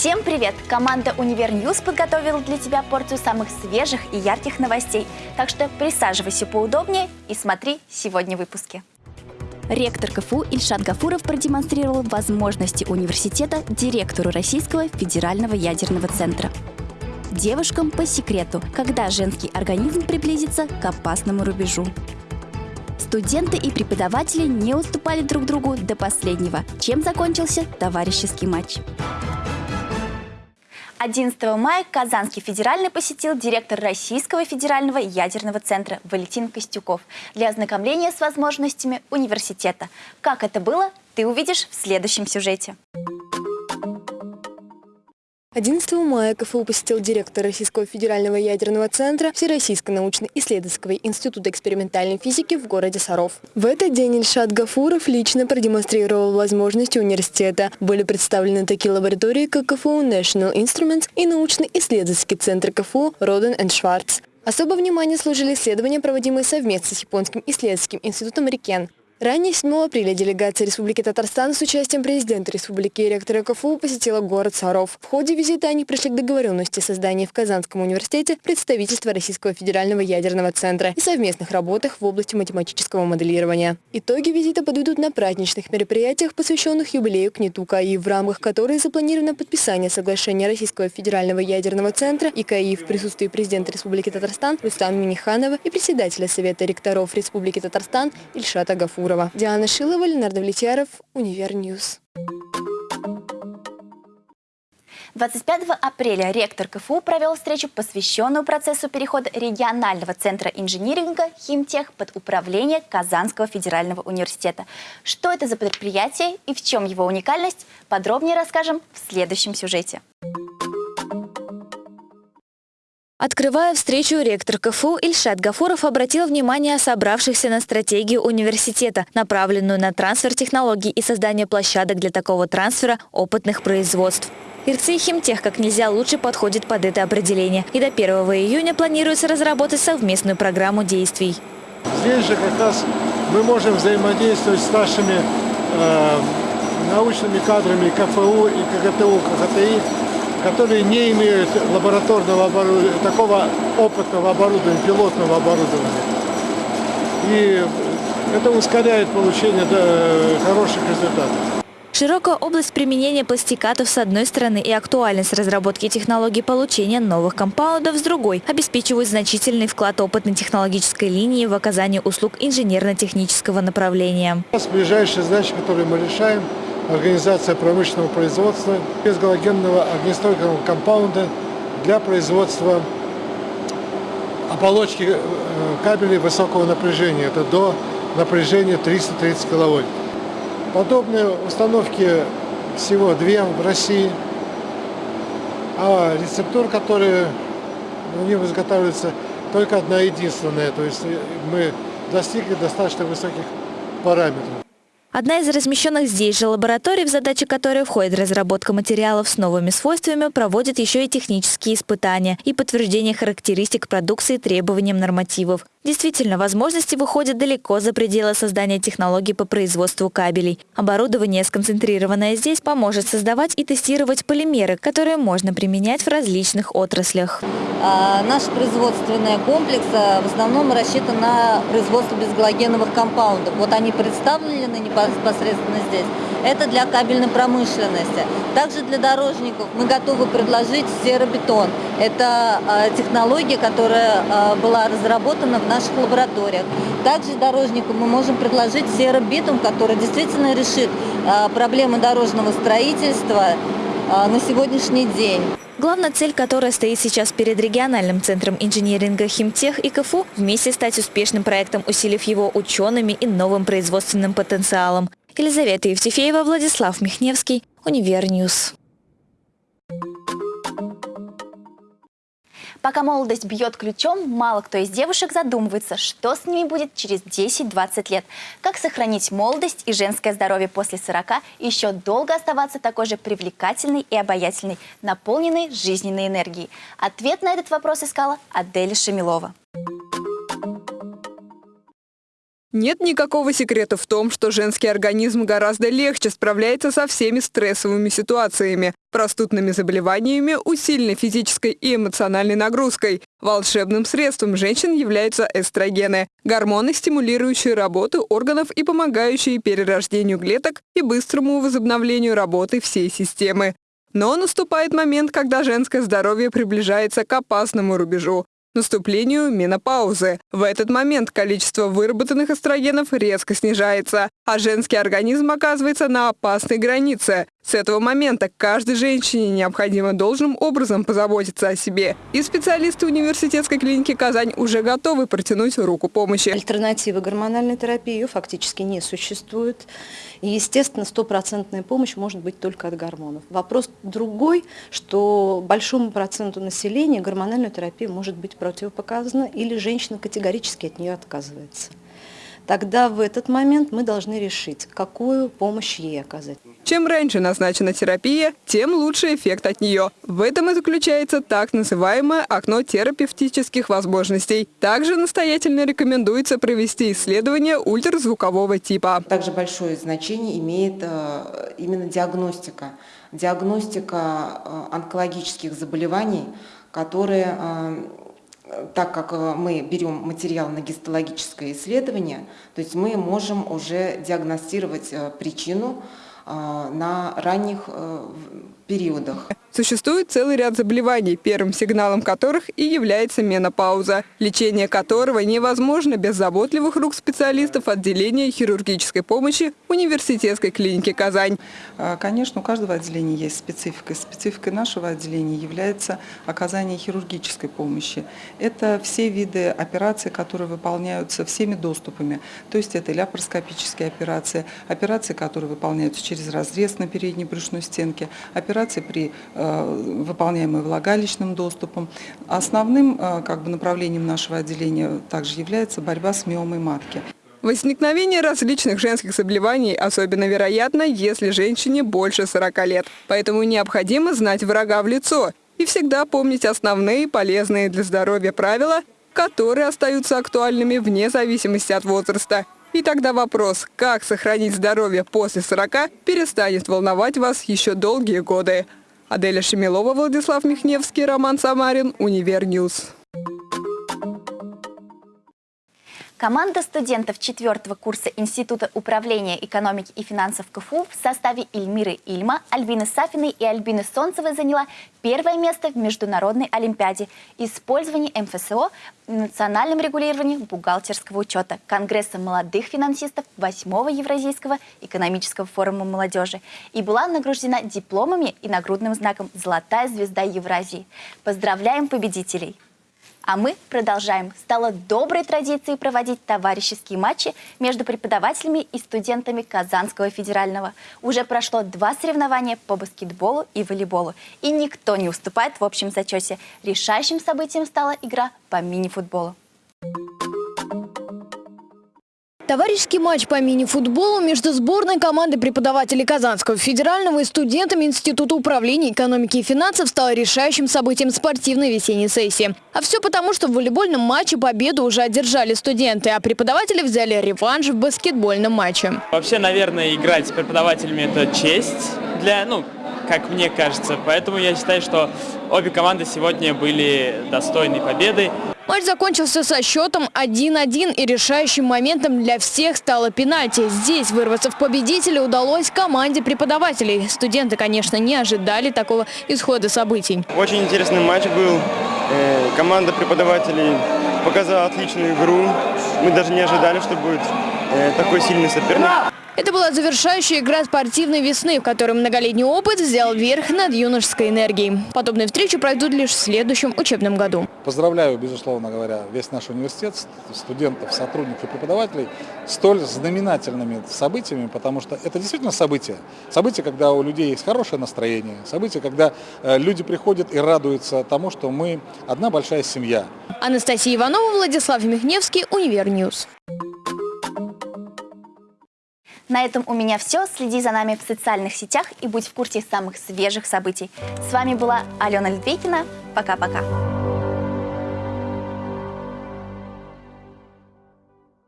Всем привет! Команда «Универ Ньюс» подготовила для тебя порцию самых свежих и ярких новостей. Так что присаживайся поудобнее и смотри сегодня в выпуске. Ректор КФУ Ильшат Гафуров продемонстрировал возможности университета директору Российского федерального ядерного центра. Девушкам по секрету, когда женский организм приблизится к опасному рубежу. Студенты и преподаватели не уступали друг другу до последнего, чем закончился товарищеский матч. 11 мая Казанский федеральный посетил директор Российского федерального ядерного центра Валентин Костюков для ознакомления с возможностями университета. Как это было, ты увидишь в следующем сюжете. 11 мая КФУ посетил директор Российского федерального ядерного центра Всероссийский научно-исследовательский институт экспериментальной физики в городе Саров. В этот день Ильшат Гафуров лично продемонстрировал возможности университета. Были представлены такие лаборатории, как КФУ National Instruments и научно-исследовательский центр КФУ Роден Шварц. Особое внимание служили исследования, проводимые совместно с японским исследовательским институтом Рикен. Ранее 7 апреля делегация Республики Татарстан с участием президента Республики и ректора КФУ посетила город Саров. В ходе визита они пришли к договоренности о создании в Казанском университете представительства Российского федерального ядерного центра и совместных работах в области математического моделирования. Итоги визита подведут на праздничных мероприятиях, посвященных юбилею КНИТУ КАИ, в рамках которой запланировано подписание соглашения Российского федерального ядерного центра и КАИ в присутствии президента Республики Татарстан Рустама Миниханова и председателя Совета ректоров Республики Татарстан Ильшата Гафура. Гурова. Диана Шилова, Ленардо Влетьяров, Универньюз. 25 апреля ректор КФУ провел встречу, посвященную процессу перехода регионального центра инжиниринга «Химтех» под управление Казанского федерального университета. Что это за предприятие и в чем его уникальность, подробнее расскажем в следующем сюжете. Открывая встречу, ректор КФУ Ильшат Гафуров обратил внимание собравшихся на стратегию университета, направленную на трансфер технологий и создание площадок для такого трансфера опытных производств. Ирцы Химтех как нельзя лучше подходит под это определение. И до 1 июня планируется разработать совместную программу действий. Здесь же как раз мы можем взаимодействовать с нашими э, научными кадрами КФУ и КГТУ, КГТИ, которые не имеют лабораторного оборудования, такого опытного оборудования, пилотного оборудования. И это ускоряет получение хороших результатов. Широкая область применения пластикатов с одной стороны и актуальность разработки технологий получения новых компаундов с другой обеспечивают значительный вклад опытной технологической линии в оказание услуг инженерно-технического направления. У нас ближайшая задача, которую мы решаем – организация промышленного производства безгалогенного огнестойкого компаунда для производства оболочки э, кабелей высокого напряжения. Это до напряжения 330 киловольт. Подобные установки всего две в России, а рецептур, которые у них изготавливается только одна единственная. То есть мы достигли достаточно высоких параметров. Одна из размещенных здесь же лабораторий, в задачи которой входит разработка материалов с новыми свойствами, проводит еще и технические испытания и подтверждение характеристик продукции требованиям нормативов. Действительно, возможности выходят далеко за пределы создания технологий по производству кабелей. Оборудование, сконцентрированное здесь, поможет создавать и тестировать полимеры, которые можно применять в различных отраслях. А, наш производственный комплекс а, в основном рассчитан на производство безгалогеновых компаундов. Вот они представлены непосредственно здесь. Это для кабельной промышленности. Также для дорожников мы готовы предложить серобетон. Это а, технология, которая была разработана в наших лабораториях. Также дорожнику мы можем предложить серобитум, который действительно решит а, проблемы дорожного строительства а, на сегодняшний день. Главная цель, которая стоит сейчас перед региональным центром инжиниринга «Химтех» и КФУ – вместе стать успешным проектом, усилив его учеными и новым производственным потенциалом. Елизавета Евтефеева, Владислав Михневский, Универньюз. Пока молодость бьет ключом, мало кто из девушек задумывается, что с ними будет через 10-20 лет. Как сохранить молодость и женское здоровье после 40 и еще долго оставаться такой же привлекательной и обаятельной, наполненной жизненной энергией. Ответ на этот вопрос искала Адель Шамилова. Нет никакого секрета в том, что женский организм гораздо легче справляется со всеми стрессовыми ситуациями, простудными заболеваниями, усиленной физической и эмоциональной нагрузкой. Волшебным средством женщин являются эстрогены – гормоны, стимулирующие работу органов и помогающие перерождению клеток и быстрому возобновлению работы всей системы. Но наступает момент, когда женское здоровье приближается к опасному рубежу наступлению менопаузы. В этот момент количество выработанных эстрогенов резко снижается, а женский организм оказывается на опасной границе. С этого момента каждой женщине необходимо должным образом позаботиться о себе. И специалисты университетской клиники «Казань» уже готовы протянуть руку помощи. Альтернативы гормональной терапии ее фактически не существует. И, естественно, стопроцентная помощь может быть только от гормонов. Вопрос другой, что большому проценту населения гормональная терапия может быть противопоказана или женщина категорически от нее отказывается тогда в этот момент мы должны решить, какую помощь ей оказать. Чем раньше назначена терапия, тем лучше эффект от нее. В этом и заключается так называемое окно терапевтических возможностей. Также настоятельно рекомендуется провести исследование ультразвукового типа. Также большое значение имеет э, именно диагностика. Диагностика э, онкологических заболеваний, которые э, так как э, мы берем материал на гистологическое исследование, то есть мы можем уже диагностировать э, причину э, на ранних периодах. Существует целый ряд заболеваний, первым сигналом которых и является менопауза, лечение которого невозможно без заботливых рук специалистов отделения хирургической помощи университетской клиники «Казань». А, конечно, у каждого отделения есть специфика. Спецификой нашего отделения является оказание хирургической помощи. Это все виды операций, которые выполняются всеми доступами. То есть это ляпароскопические операции, операции, которые выполняются через разрез на передней брюшной стенке, операции при Э, выполняемые влагалищным доступом. Основным э, как бы, направлением нашего отделения также является борьба с миомой матки. Возникновение различных женских заболеваний особенно вероятно, если женщине больше 40 лет. Поэтому необходимо знать врага в лицо и всегда помнить основные полезные для здоровья правила, которые остаются актуальными вне зависимости от возраста. И тогда вопрос, как сохранить здоровье после 40, перестанет волновать вас еще долгие годы. Аделя Шемилова, Владислав Михневский, Роман Самарин, Универньюз. Команда студентов четвертого курса Института управления экономики и финансов КФУ в составе Ильмиры Ильма, Альбины Сафиной и Альбины Солнцевой заняла первое место в Международной Олимпиаде «Использование МФСО в национальном регулировании бухгалтерского учета» Конгресса молодых финансистов 8-го Евразийского экономического форума молодежи и была награждена дипломами и нагрудным знаком «Золотая звезда Евразии». Поздравляем победителей! А мы продолжаем. Стало доброй традицией проводить товарищеские матчи между преподавателями и студентами Казанского федерального. Уже прошло два соревнования по баскетболу и волейболу. И никто не уступает в общем зачете. Решающим событием стала игра по мини-футболу. Товарищеский матч по мини-футболу между сборной командой преподавателей Казанского федерального и студентами Института управления экономики и финансов стал решающим событием спортивной весенней сессии. А все потому, что в волейбольном матче победу уже одержали студенты, а преподаватели взяли реванш в баскетбольном матче. Вообще, наверное, играть с преподавателями – это честь для, ну, как мне кажется. Поэтому я считаю, что обе команды сегодня были достойны победы. Матч закончился со счетом 1-1 и решающим моментом для всех стало пенальти. Здесь вырваться в победителя удалось команде преподавателей. Студенты, конечно, не ожидали такого исхода событий. Очень интересный матч был. Э, команда преподавателей показала отличную игру. Мы даже не ожидали, что будет э, такой сильный соперник. Это была завершающая игра спортивной весны, в которой многолетний опыт взял верх над юношеской энергией. Подобные встречи пройдут лишь в следующем учебном году. Поздравляю, безусловно говоря, весь наш университет, студентов, сотрудников и преподавателей столь знаменательными событиями, потому что это действительно событие. Событие, когда у людей есть хорошее настроение, событие, когда э, люди приходят и радуются тому, что мы одна большая семья. Анастасия Иванова, Владислав Михневский, Univer News. На этом у меня все. Следи за нами в социальных сетях и будь в курсе самых свежих событий. С вами была Алена Литвейкина. Пока-пока.